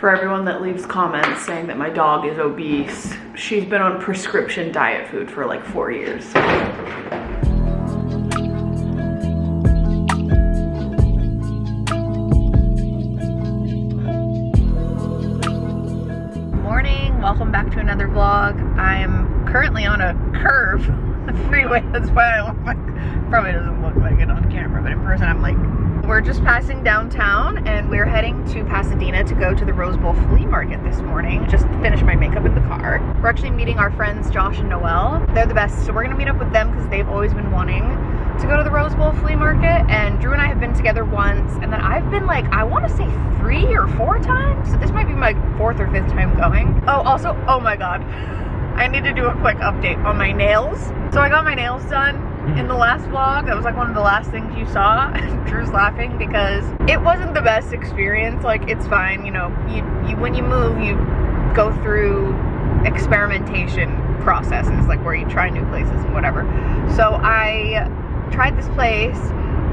For everyone that leaves comments saying that my dog is obese, she's been on prescription diet food for like four years. Morning, welcome back to another vlog. I'm currently on a curve, the freeway, that's why I look like, probably doesn't look like it on camera, but in person I'm like we're just passing downtown and we're heading to Pasadena to go to the Rose Bowl Flea Market this morning. Just finished my makeup in the car. We're actually meeting our friends Josh and Noelle. They're the best, so we're gonna meet up with them because they've always been wanting to go to the Rose Bowl Flea Market and Drew and I have been together once and then I've been like, I wanna say three or four times. So this might be my fourth or fifth time going. Oh, also, oh my God. I need to do a quick update on my nails. So I got my nails done in the last vlog. That was like one of the last things you saw. Drew's laughing because it wasn't the best experience. Like it's fine, you know, you, you when you move, you go through experimentation processes, like where you try new places and whatever. So I tried this place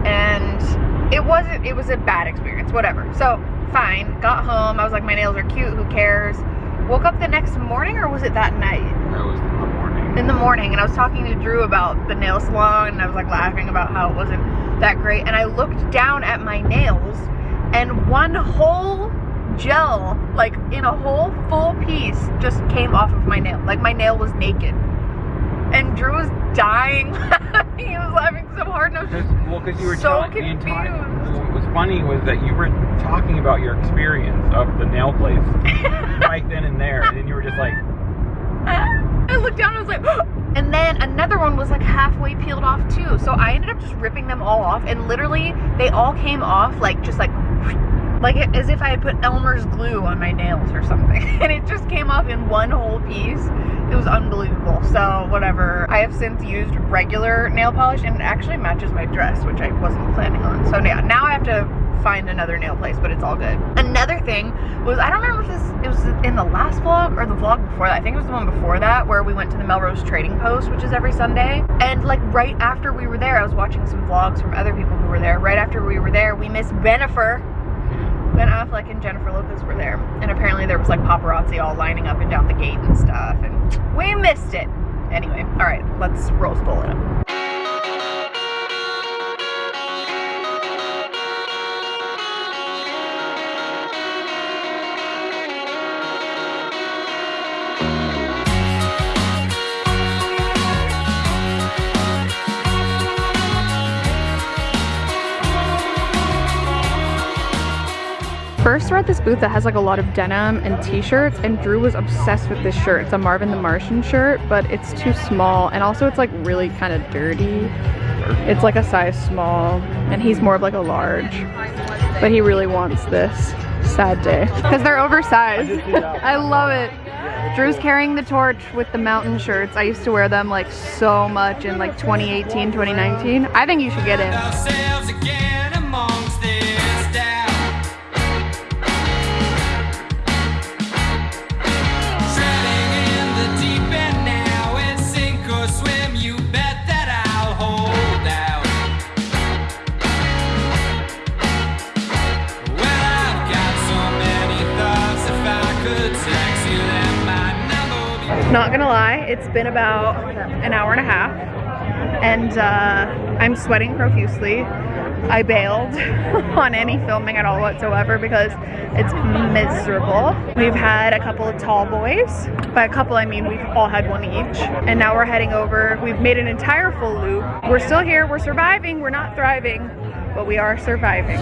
and it wasn't, it was a bad experience, whatever. So fine, got home. I was like, my nails are cute, who cares? Woke up the next morning or was it that night? That was in the morning and I was talking to Drew about the nail salon and I was like laughing about how it wasn't that great and I looked down at my nails and one whole gel like in a whole full piece just came off of my nail. Like my nail was naked. And Drew was dying he was laughing so hard and I was just well because you were so confused. what was funny was that you were talking about your experience of the nail place right then and there and then you were just like I looked down and I was like, and then another one was like halfway peeled off too. So I ended up just ripping them all off and literally they all came off like just like like as if I had put Elmer's glue on my nails or something. And it just came off in one whole piece. It was unbelievable. So whatever. I have since used regular nail polish and it actually matches my dress which I wasn't planning on. So yeah now I have to find another nail place, but it's all good. Another thing was, I don't remember if this, it was in the last vlog or the vlog before that. I think it was the one before that where we went to the Melrose Trading Post, which is every Sunday. And like right after we were there, I was watching some vlogs from other people who were there. Right after we were there, we missed Bennifer. Ben Affleck and Jennifer Lopez were there. And apparently there was like paparazzi all lining up and down the gate and stuff. And we missed it. Anyway, all right, let's roll Bowl it up. We're at this booth that has like a lot of denim and t-shirts and Drew was obsessed with this shirt. It's a Marvin the Martian shirt, but it's too small and also it's like really kind of dirty. It's like a size small and he's more of like a large. But he really wants this. Sad day. Because they're oversized. I love it. Drew's carrying the torch with the mountain shirts. I used to wear them like so much in like 2018, 2019. I think you should get in. It's been about an hour and a half and uh, I'm sweating profusely. I bailed on any filming at all whatsoever because it's miserable. We've had a couple of tall boys. By a couple I mean we've all had one each. And now we're heading over. We've made an entire full loop. We're still here, we're surviving, we're not thriving, but we are surviving.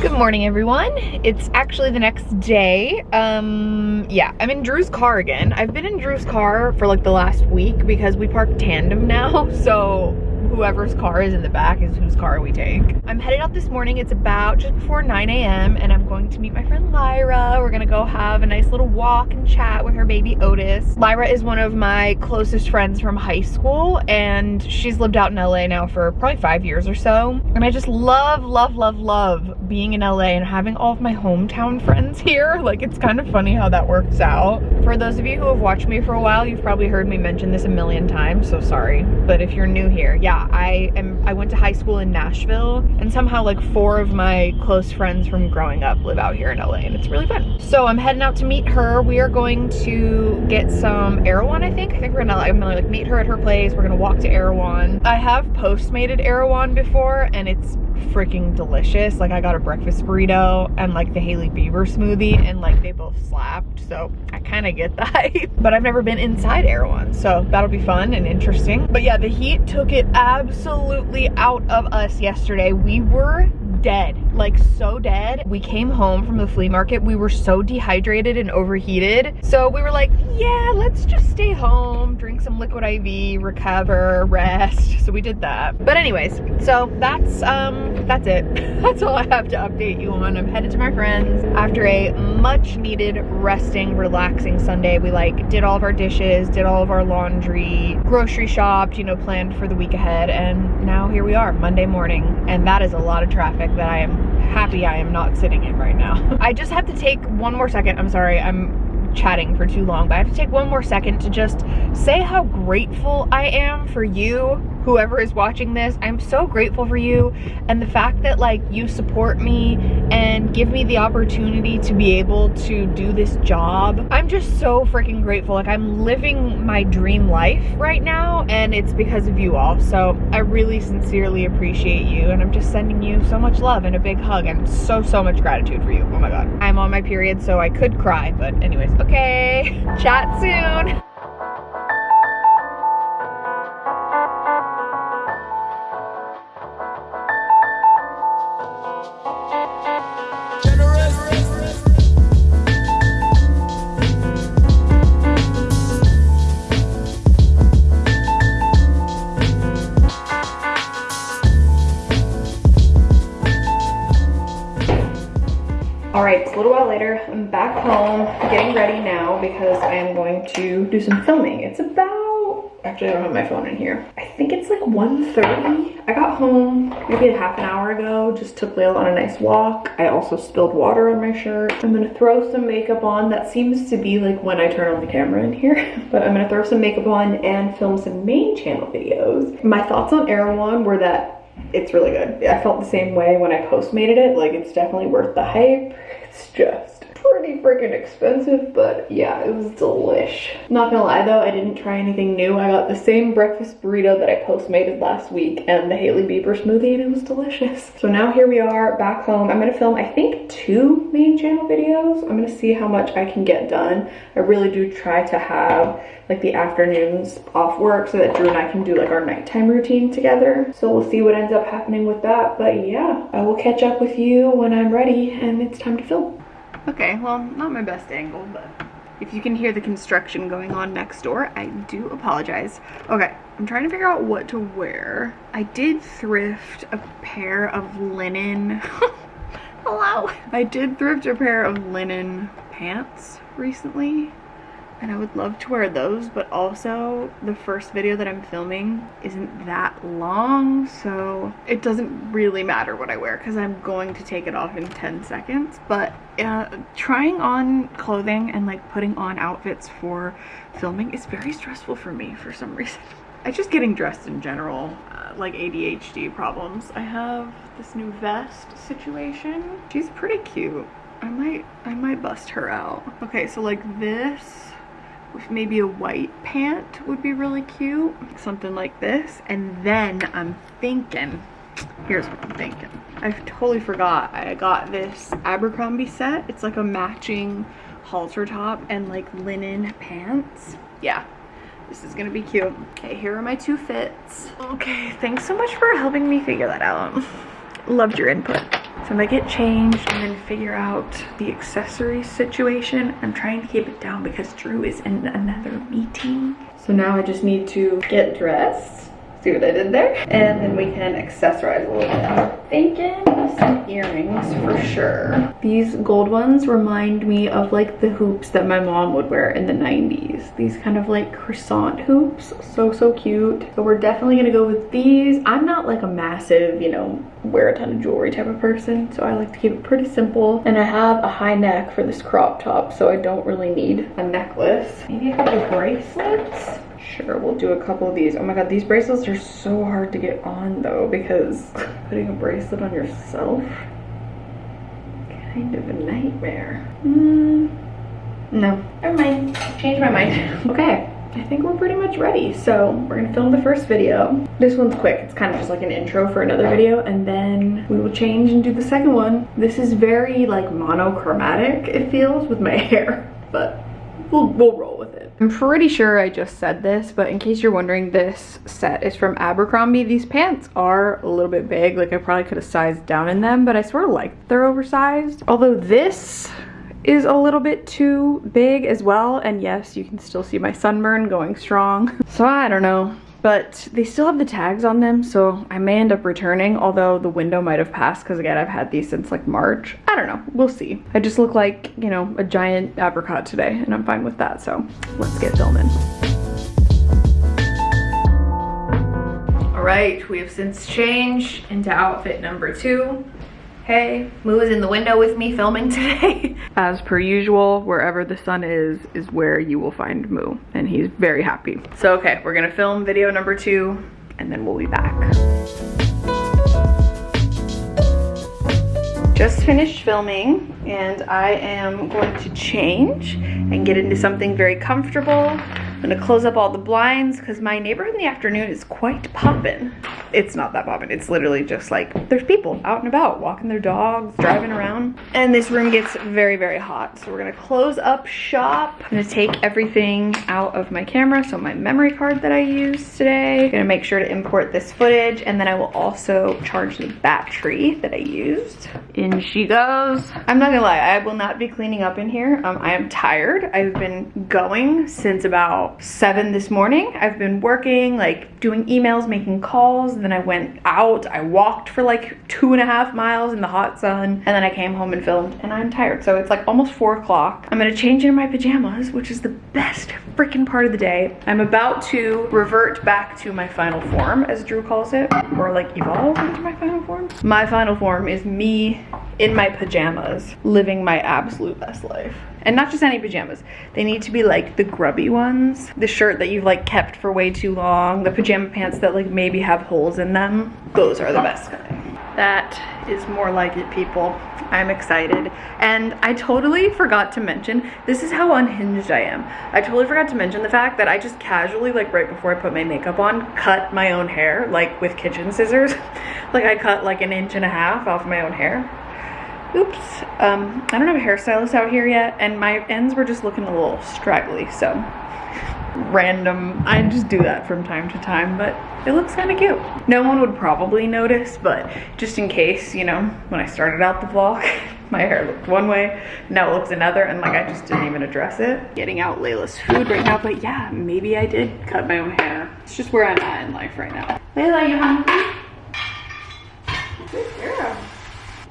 Good morning, everyone. It's actually the next day. Um, yeah, I'm in Drew's car again. I've been in Drew's car for like the last week because we park tandem now. So whoever's car is in the back is whose car we take. I'm headed out this morning. It's about just before 9 a.m. and I'm going to meet my friend Lyra. We're gonna go have a nice little walk and chat with her baby Otis. Lyra is one of my closest friends from high school and she's lived out in LA now for probably five years or so. And I just love, love, love, love being in LA and having all of my hometown friends here. Like it's kind of funny how that works out. For those of you who have watched me for a while, you've probably heard me mention this a million times, so sorry. But if you're new here, yeah, I am I went to high school in Nashville and somehow like four of my close friends from growing up live out here in LA and it's really fun. So I'm heading out to meet her. We are going to get some Erewhon, I think. I think we're gonna, I'm gonna like meet her at her place. We're gonna walk to Erewhon. I have postmated Erewhon before and it's freaking delicious. Like I got a breakfast burrito and like the Hailey Bieber smoothie and like they both slapped. So I kind of get that. but I've never been inside Erewhon. So that'll be fun and interesting. But yeah, the heat took it absolutely out of us yesterday. We were dead, like so dead. We came home from the flea market. We were so dehydrated and overheated. So we were like, yeah, let's just stay home, drink some liquid IV, recover, rest. So we did that. But anyways, so that's um that's it. that's all I have to update you on. I'm headed to my friends after a much needed resting, relaxing Sunday. We like did all of our dishes, did all of our laundry, grocery shopped, you know, planned for the week ahead. And now here we are, Monday morning. And that is a lot of traffic that I am happy I am not sitting in right now. I just have to take one more second. I'm sorry, I'm chatting for too long, but I have to take one more second to just say how grateful I am for you, whoever is watching this. I'm so grateful for you and the fact that like you support me and give me the opportunity to be able to do this job. I'm just so freaking grateful. Like I'm living my dream life right now and it's because of you all. So I really sincerely appreciate you and I'm just sending you so much love and a big hug and so, so much gratitude for you. Oh my God. I'm on my period, so I could cry, but anyways, Okay, chat soon. Because I am going to do some filming. It's about, actually I don't have my phone in here. I think it's like 1.30. I got home maybe a half an hour ago, just took Layla on a nice walk. I also spilled water on my shirt. I'm gonna throw some makeup on. That seems to be like when I turn on the camera in here, but I'm gonna throw some makeup on and film some main channel videos. My thoughts on Erewhon were that it's really good. I felt the same way when I postmated it. Like it's definitely worth the hype. It's just pretty freaking expensive, but yeah, it was delish. Not gonna lie though, I didn't try anything new. I got the same breakfast burrito that I postmated last week and the Hailey Bieber smoothie and it was delicious. So now here we are back home. I'm gonna film, I think, two main channel videos. I'm gonna see how much I can get done. I really do try to have like the afternoons off work so that Drew and I can do like our nighttime routine together. So we'll see what ends up happening with that. But yeah, I will catch up with you when I'm ready and it's time to film. Okay, well, not my best angle, but if you can hear the construction going on next door, I do apologize. Okay, I'm trying to figure out what to wear. I did thrift a pair of linen. Hello. I did thrift a pair of linen pants recently and I would love to wear those but also the first video that I'm filming isn't that long so it doesn't really matter what I wear because I'm going to take it off in 10 seconds but uh, trying on clothing and like putting on outfits for filming is very stressful for me for some reason. I just getting dressed in general, uh, like ADHD problems. I have this new vest situation. She's pretty cute. I might, I might bust her out. Okay, so like this with maybe a white pant would be really cute. Something like this. And then I'm thinking, here's what I'm thinking. I totally forgot I got this Abercrombie set. It's like a matching halter top and like linen pants. Yeah, this is gonna be cute. Okay, here are my two fits. Okay, thanks so much for helping me figure that out. Loved your input. So I'm gonna get changed and then figure out the accessory situation. I'm trying to keep it down because Drew is in another meeting. So now I just need to get dressed. See what I did there? And then we can accessorize a little bit. Thinking some earrings for sure. These gold ones remind me of like the hoops that my mom would wear in the 90s. These kind of like croissant hoops. So, so cute. So we're definitely gonna go with these. I'm not like a massive, you know, wear a ton of jewelry type of person, so I like to keep it pretty simple. And I have a high neck for this crop top, so I don't really need a necklace. Maybe a couple bracelets? Sure, we'll do a couple of these. Oh my god, these bracelets are so hard to get on though because putting a bracelet on yourself, kind of a nightmare. Mm, no, never mind. Change my mind. okay. I think we're pretty much ready. So we're gonna film the first video. This one's quick. It's kind of just like an intro for another video and then we will change and do the second one. This is very like monochromatic, it feels, with my hair, but we'll, we'll roll. I'm pretty sure I just said this, but in case you're wondering, this set is from Abercrombie. These pants are a little bit big. Like I probably could have sized down in them, but I sort of like they're oversized. Although this is a little bit too big as well. And yes, you can still see my sunburn going strong. So I don't know but they still have the tags on them so I may end up returning although the window might have passed because again I've had these since like March. I don't know. We'll see. I just look like you know a giant apricot today and I'm fine with that so let's get filming. All right. We have since changed into outfit number two Hey, Moo is in the window with me filming today. As per usual, wherever the sun is, is where you will find Moo, and he's very happy. So okay, we're gonna film video number two, and then we'll be back. Just finished filming, and I am going to change and get into something very comfortable I'm gonna close up all the blinds because my neighborhood in the afternoon is quite poppin'. It's not that poppin', it's literally just like, there's people out and about, walking their dogs, driving around. And this room gets very, very hot. So we're gonna close up shop. I'm gonna take everything out of my camera. So my memory card that I used today. I'm gonna make sure to import this footage and then I will also charge the battery that I used. In she goes. I'm not gonna lie, I will not be cleaning up in here. Um, I am tired. I've been going since about seven this morning. I've been working, like doing emails, making calls. And then I went out, I walked for like two and a half miles in the hot sun. And then I came home and filmed and I'm tired. So it's like almost four o'clock. I'm gonna change into my pajamas, which is the best freaking part of the day. I'm about to revert back to my final form, as Drew calls it, or like evolve into my final form. My final form is me in my pajamas, living my absolute best life. And not just any pajamas. They need to be like the grubby ones. The shirt that you've like kept for way too long. The pajama pants that like maybe have holes in them. Those are the best. That is more like it, people. I'm excited. And I totally forgot to mention, this is how unhinged I am. I totally forgot to mention the fact that I just casually, like right before I put my makeup on, cut my own hair, like with kitchen scissors. like I cut like an inch and a half off my own hair oops um i don't have a hairstylist out here yet and my ends were just looking a little straggly so random. I just do that from time to time but it looks kind of cute. No one would probably notice but just in case you know when i started out the vlog my hair looked one way now it looks another and like i just didn't even address it. Getting out layla's food right now but yeah maybe i did cut my own hair. It's just where i'm at in life right now. Layla you hungry good girl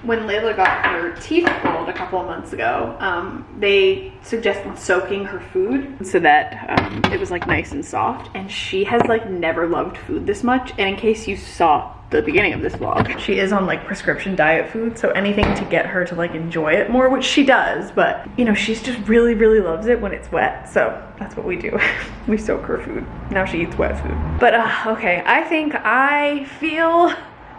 when Layla got her teeth pulled a couple of months ago, um, they suggested soaking her food so that um, it was like nice and soft. And she has like never loved food this much. And in case you saw the beginning of this vlog, she is on like prescription diet food. So anything to get her to like enjoy it more, which she does. But you know, she's just really, really loves it when it's wet. So that's what we do. we soak her food. Now she eats wet food. But uh, okay, I think I feel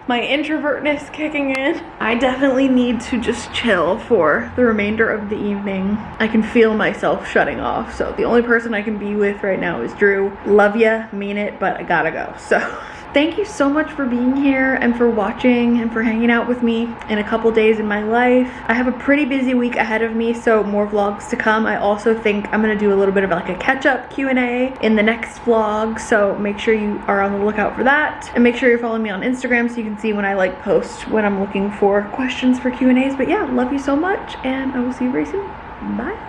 my introvertness kicking in. I definitely need to just chill for the remainder of the evening. I can feel myself shutting off. So the only person I can be with right now is Drew. Love ya, mean it, but I gotta go. So Thank you so much for being here and for watching and for hanging out with me in a couple days in my life. I have a pretty busy week ahead of me, so more vlogs to come. I also think I'm gonna do a little bit of like a catch-up Q&A in the next vlog, so make sure you are on the lookout for that. And make sure you're following me on Instagram so you can see when I like post when I'm looking for questions for Q&As. But yeah, love you so much, and I will see you very soon. Bye.